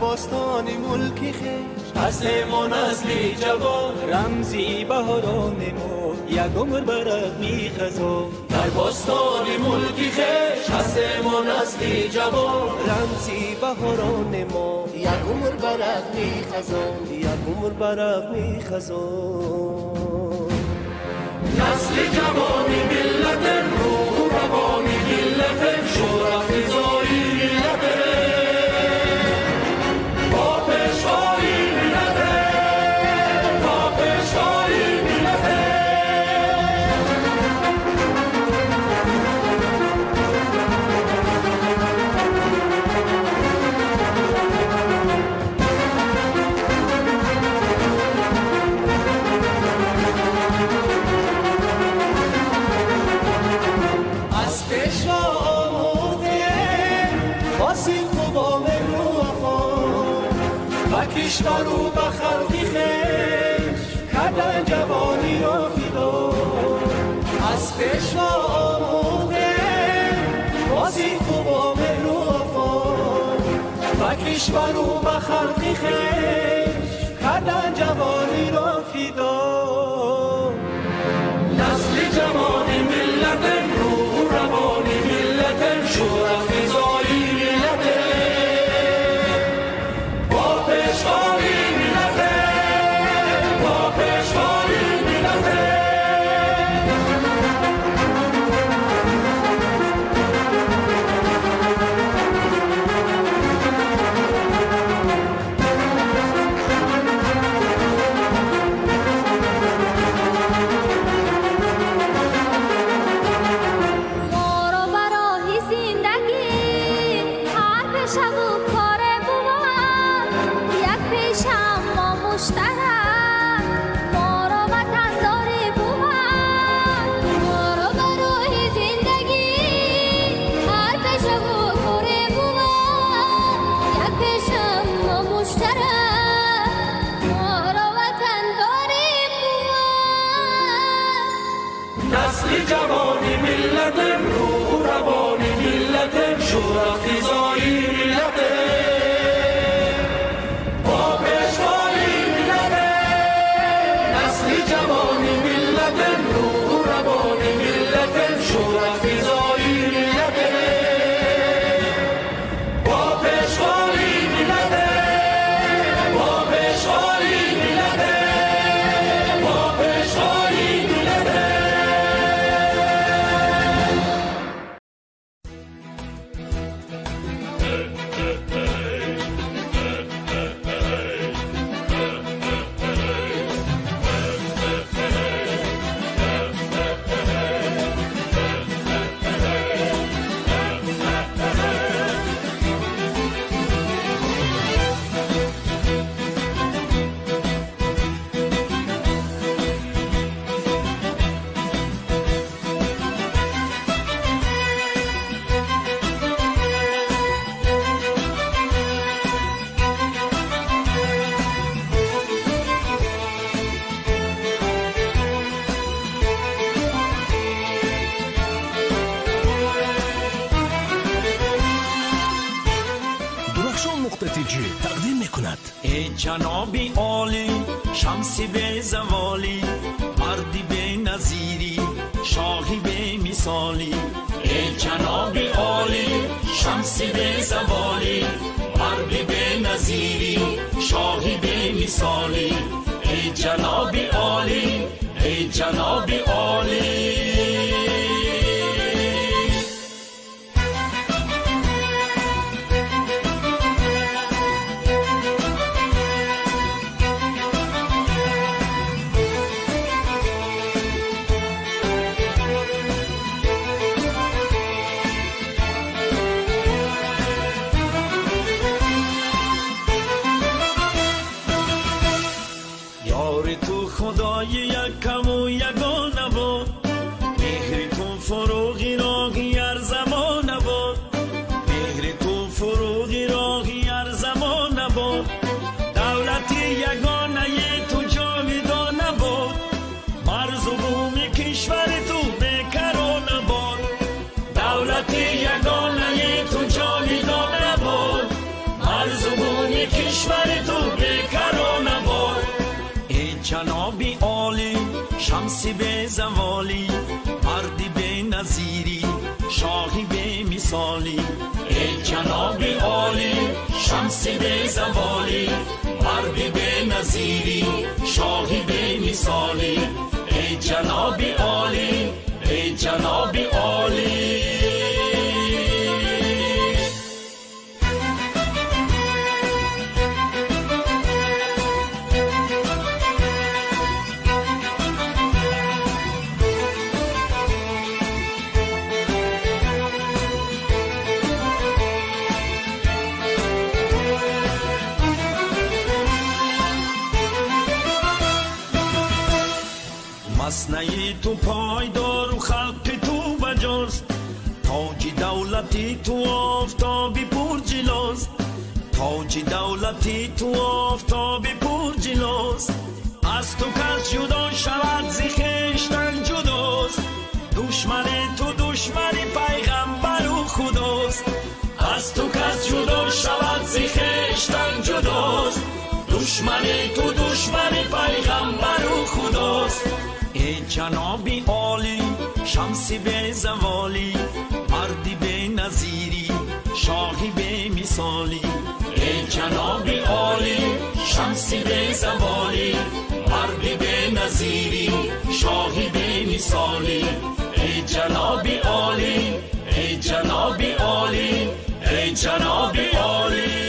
باستان ملکی خیش از ما نسلی جوان. رمزی بهاران ما. یک عمر برق می خزان. در باستان ملکی خیش از ما نسلی جوان. رمزی بهاران ما. یک عمر برق می خزان. یک عمر برق می خزان. نسل جوانی ملت روح روانی ملت شورا فضایی کشور و به خلقی خیش کردن جوانی را فیدا. از پیشوا آموخته بازی تو با مهر و وفا. و کشور و به خلقی خیش کردن جوانی را فیدا. surah fi جنابی عالی شمسی به زوالی مردی به نظیری شاهی به مثالی ای جنابی عالی شمسی به زوالی مردی به نظیری شاهی به مثالی ای جنابی عالی ای جنابی عالی شمسی به زوالی مردی به نظیری شاهی به مثالی. ای جنابی عالی شمسی به زوالی مردی به نظیری شاهی به مثالی. ای جنابی عالی ای جنابی عالی санаи ту пойдору халқи ту баҷост. Тоҷи давлати ту офтоби пурҷилост тоҷи давлати ту офтоби пурҷилост аз ту кас ҷудо шавад зи хештан ҷудост. Душмани ту душмани пайғамбару худост. Аз ту кас ҷудо шавад зи хештан ҷудост. Душмани ту душмани пайғамбару худост. جنابی عالی شمسی به زوالی مردی به نظیری شاهی به مثالی. ای جنابی عالی شمسی به زوالی مردی به نظیری شاهی به مثالی. ای جنابی عالی ای جنابی عالی ای جنابی عالی.